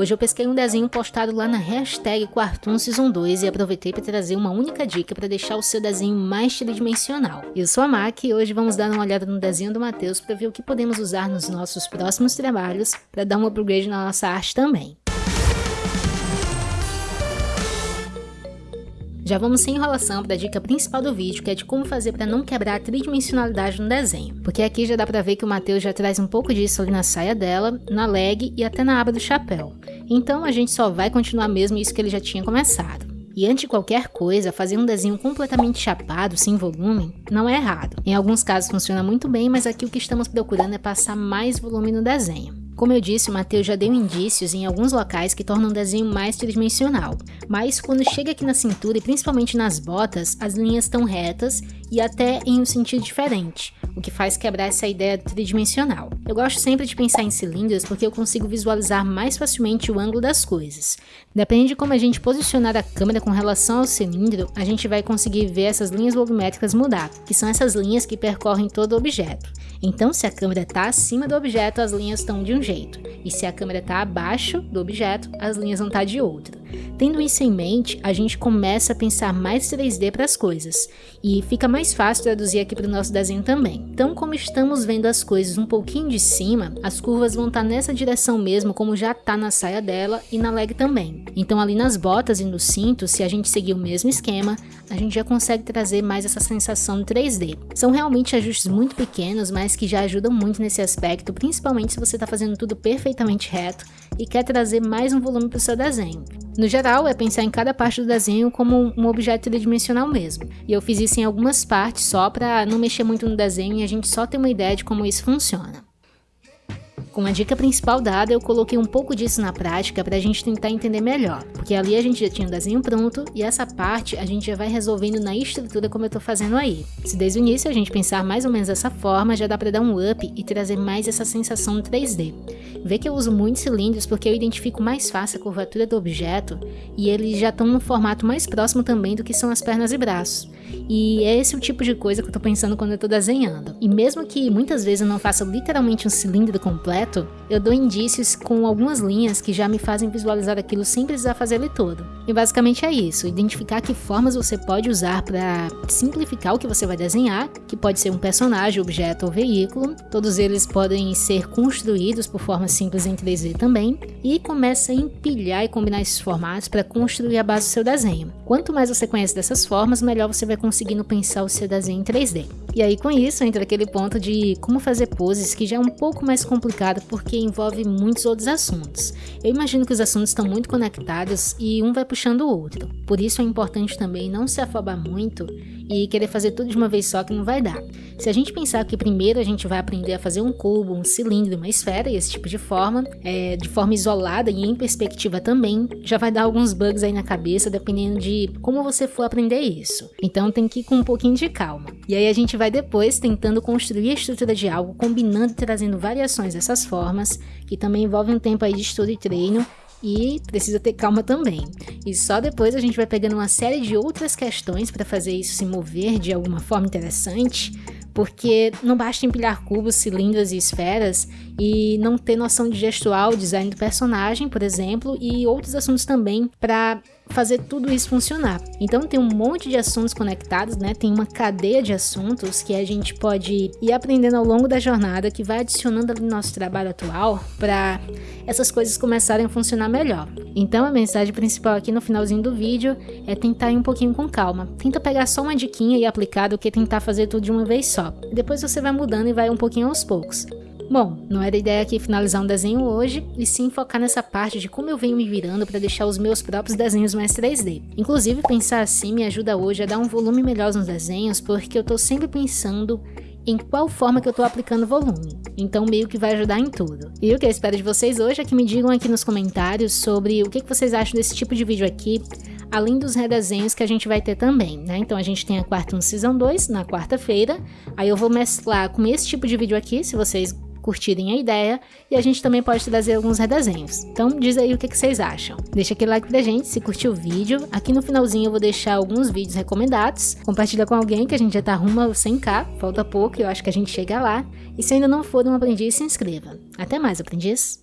Hoje eu pesquei um desenho postado lá na hashtag Quartoon Season 2 e aproveitei para trazer uma única dica para deixar o seu desenho mais tridimensional. Eu sou a Mac e hoje vamos dar uma olhada no desenho do Matheus para ver o que podemos usar nos nossos próximos trabalhos para dar um upgrade na nossa arte também. Já vamos sem enrolação para a dica principal do vídeo, que é de como fazer para não quebrar a tridimensionalidade no desenho. Porque aqui já dá para ver que o Matheus já traz um pouco disso ali na saia dela, na leg e até na aba do chapéu. Então a gente só vai continuar mesmo isso que ele já tinha começado. E antes de qualquer coisa, fazer um desenho completamente chapado, sem volume, não é errado. Em alguns casos funciona muito bem, mas aqui o que estamos procurando é passar mais volume no desenho. Como eu disse, o Matheus já deu indícios em alguns locais que tornam o desenho mais tridimensional, mas quando chega aqui na cintura e principalmente nas botas, as linhas estão retas e até em um sentido diferente, o que faz quebrar essa ideia tridimensional. Eu gosto sempre de pensar em cilindros porque eu consigo visualizar mais facilmente o ângulo das coisas. Depende de como a gente posicionar a câmera com relação ao cilindro, a gente vai conseguir ver essas linhas volumétricas mudar, que são essas linhas que percorrem todo o objeto. Então, se a câmera está acima do objeto, as linhas estão de um jeito, e se a câmera está abaixo do objeto, as linhas vão estar tá de outro. Tendo isso em mente, a gente começa a pensar mais 3D para as coisas, e fica mais fácil traduzir aqui para o nosso desenho também. Então, como estamos vendo as coisas um pouquinho de cima, as curvas vão estar tá nessa direção mesmo, como já está na saia dela e na leg também. Então, ali nas botas e no cinto, se a gente seguir o mesmo esquema, a gente já consegue trazer mais essa sensação 3D. São realmente ajustes muito pequenos, mas que já ajudam muito nesse aspecto, principalmente se você está fazendo tudo perfeitamente reto e quer trazer mais um volume para o seu desenho. No geral, é pensar em cada parte do desenho como um objeto tridimensional mesmo. E eu fiz isso em algumas partes só para não mexer muito no desenho e a gente só ter uma ideia de como isso funciona. Com a dica principal dada, eu coloquei um pouco disso na prática para a gente tentar entender melhor, porque ali a gente já tinha o desenho pronto e essa parte a gente já vai resolvendo na estrutura como eu estou fazendo aí. Se desde o início a gente pensar mais ou menos dessa forma, já dá para dar um up e trazer mais essa sensação 3D. Vê que eu uso muitos cilindros porque eu identifico mais fácil a curvatura do objeto e eles já estão no formato mais próximo também do que são as pernas e braços. E é esse o tipo de coisa que eu tô pensando quando eu tô desenhando. E mesmo que muitas vezes eu não faça literalmente um cilindro completo, eu dou indícios com algumas linhas que já me fazem visualizar aquilo sem precisar fazer ele todo. E basicamente é isso, identificar que formas você pode usar para simplificar o que você vai desenhar, que pode ser um personagem, objeto ou veículo. Todos eles podem ser construídos por formas simples em 3D também. E começa a empilhar e combinar esses formatos para construir a base do seu desenho. Quanto mais você conhece dessas formas, melhor você vai conseguindo pensar o seu desenho em 3D. E aí com isso entra aquele ponto de como fazer poses que já é um pouco mais complicado porque envolve muitos outros assuntos. Eu imagino que os assuntos estão muito conectados e um vai puxando o outro. Por isso é importante também não se afobar muito e querer fazer tudo de uma vez só que não vai dar. Se a gente pensar que primeiro a gente vai aprender a fazer um cubo, um cilindro, uma esfera e esse tipo de forma, é, de forma isolada e em perspectiva também, já vai dar alguns bugs aí na cabeça dependendo de como você for aprender isso. Então tem que ir com um pouquinho de calma. E aí a gente vai depois tentando construir a estrutura de algo, combinando e trazendo variações dessas formas, que também envolve um tempo aí de estudo e treino, e precisa ter calma também. E só depois a gente vai pegando uma série de outras questões para fazer isso se mover de alguma forma interessante, porque não basta empilhar cubos, cilindros e esferas e não ter noção de gestual, design do personagem, por exemplo, e outros assuntos também para fazer tudo isso funcionar. Então tem um monte de assuntos conectados, né? Tem uma cadeia de assuntos que a gente pode ir aprendendo ao longo da jornada que vai adicionando ali no nosso trabalho atual para essas coisas começarem a funcionar melhor. Então a mensagem principal aqui no finalzinho do vídeo é tentar ir um pouquinho com calma. Tenta pegar só uma diquinha e aplicar do que tentar fazer tudo de uma vez só. Depois você vai mudando e vai um pouquinho aos poucos. Bom, não era ideia aqui finalizar um desenho hoje, e sim focar nessa parte de como eu venho me virando para deixar os meus próprios desenhos mais 3D. Inclusive, pensar assim me ajuda hoje a dar um volume melhor nos desenhos, porque eu estou sempre pensando em qual forma que eu estou aplicando volume. Então meio que vai ajudar em tudo. E o que eu espero de vocês hoje é que me digam aqui nos comentários sobre o que, vocês acham desse tipo de vídeo aqui, além dos redesenhos que a gente vai ter também, né? Então a gente tem a Quarta Season 2 na quarta-feira, aí eu vou mesclar com esse tipo de vídeo aqui, se vocês curtirem a ideia e a gente também pode trazer alguns redesenhos. Então diz aí o que, que vocês acham. Deixa aquele like pra gente se curtiu o vídeo. Aqui no finalzinho eu vou deixar alguns vídeos recomendados. Compartilha com alguém que a gente já tá rumo ao 100k, falta pouco e eu acho que a gente chega lá. E se ainda não for um aprendiz, se inscreva. Até mais, aprendiz!